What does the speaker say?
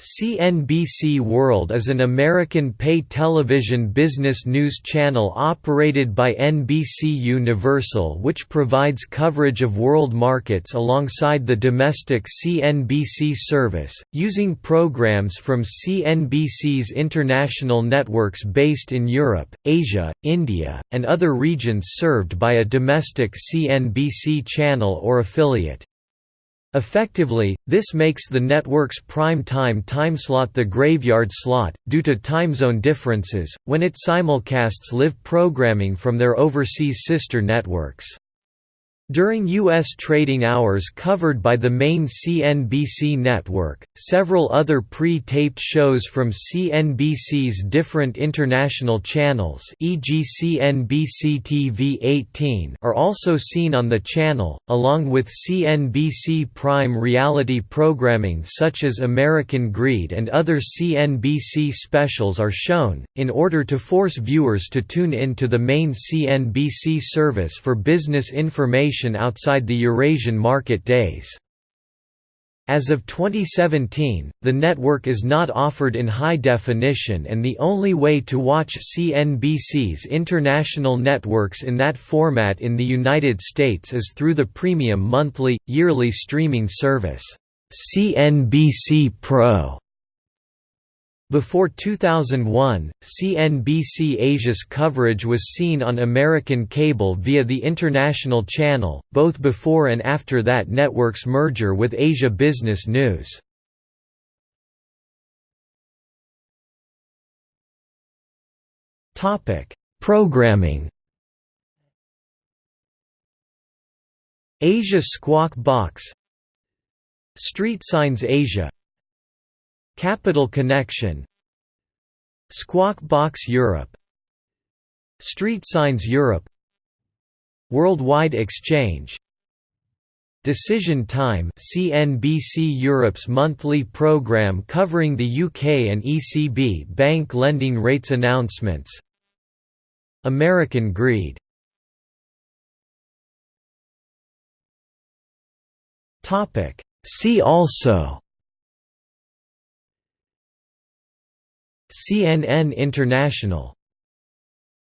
CNBC World is an American pay television business news channel operated by NBC Universal which provides coverage of world markets alongside the domestic CNBC service, using programs from CNBC's international networks based in Europe, Asia, India, and other regions served by a domestic CNBC channel or affiliate. Effectively, this makes the network's prime time timeslot the graveyard slot, due to time zone differences, when it simulcasts live programming from their overseas sister networks. During U.S. trading hours covered by the main CNBC network, several other pre-taped shows from CNBC's different international channels e.g. CNBC TV 18 are also seen on the channel, along with CNBC Prime reality programming such as American Greed and other CNBC specials are shown, in order to force viewers to tune in to the main CNBC service for business information outside the Eurasian market days. As of 2017, the network is not offered in high definition and the only way to watch CNBC's international networks in that format in the United States is through the premium monthly, yearly streaming service, CNBC Pro. Before 2001, CNBC Asia's coverage was seen on American cable via the International Channel, both before and after that network's merger with Asia Business News. Programming. Asia Squawk Box. Street Signs Asia Capital Connection Squawk Box Europe Street Signs Europe Worldwide Exchange Decision Time CNBC Europe's monthly program covering the UK and ECB bank lending rates announcements American Greed. See also CNN International